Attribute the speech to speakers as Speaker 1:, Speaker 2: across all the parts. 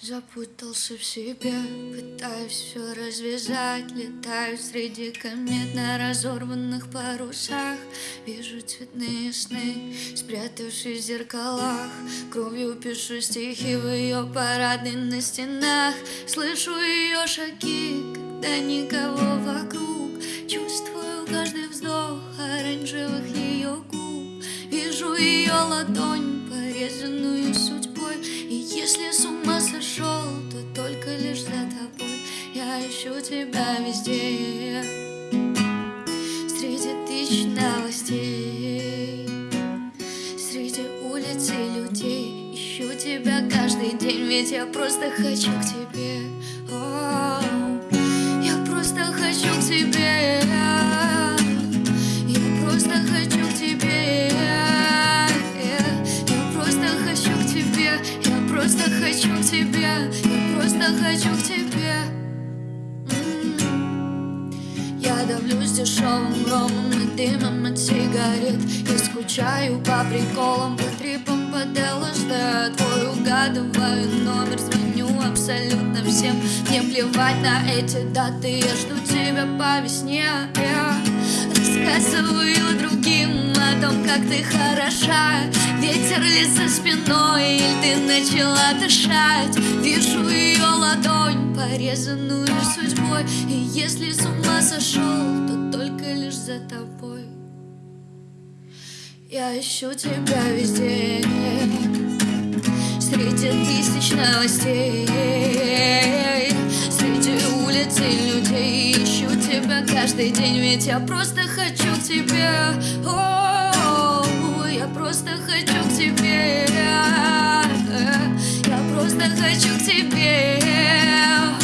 Speaker 1: Запутался в себе, пытаюсь все развязать Летаю среди комет на разорванных парусах. Вижу цветные сны, спрятавшись в зеркалах. Кровью пишу стихи в ее парадной на стенах. Слышу ее шаги, когда никого вокруг. Чувствую каждый вздох оранжевых ее губ. Вижу ее ладонь, порезанную судьбой. И если с сошел, то только лишь за тобой. Я ищу тебя везде. Среди тысяч новостей Среди улиц и людей. Ищу тебя каждый день, ведь я просто хочу к тебе просто хочу к тебе Я просто хочу к тебе. М. Я давлюсь дешевым громом и дымом от сигарет. Я скучаю по приколам, по трипам, по ЛСД Твой угадываю номер, звоню абсолютно всем. Мне плевать на эти даты, я жду тебя по весне. Я рассказываю другим о том, как ты хороша Ветер ли за спиной, или ты начала дышать. Вижу ее ладонь, порезанную судьбой. И если с ума сошел, то только лишь за тобой. Я ищу тебя везде. Среди тысяч новостей Среди улиц и людей. Ищу тебя каждый день Ведь я просто хочу к тебе просто хочу к тебе. Я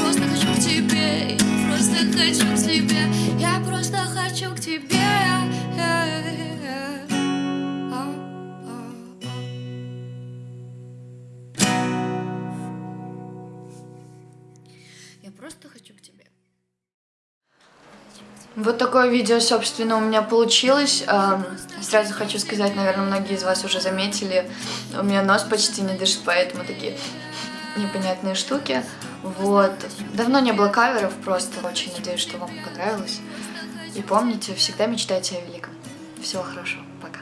Speaker 1: просто хочу к тебе Я просто хочу к тебе Я просто хочу к тебе. Я просто хочу к тебе.
Speaker 2: Вот такое видео, собственно, у меня получилось. Эм, сразу хочу сказать, наверное, многие из вас уже заметили, у меня нос почти не дышит, поэтому такие непонятные штуки. Вот. Давно не было каверов, просто очень надеюсь, что вам понравилось. И помните, всегда мечтайте о великом. Всего хорошего. Пока.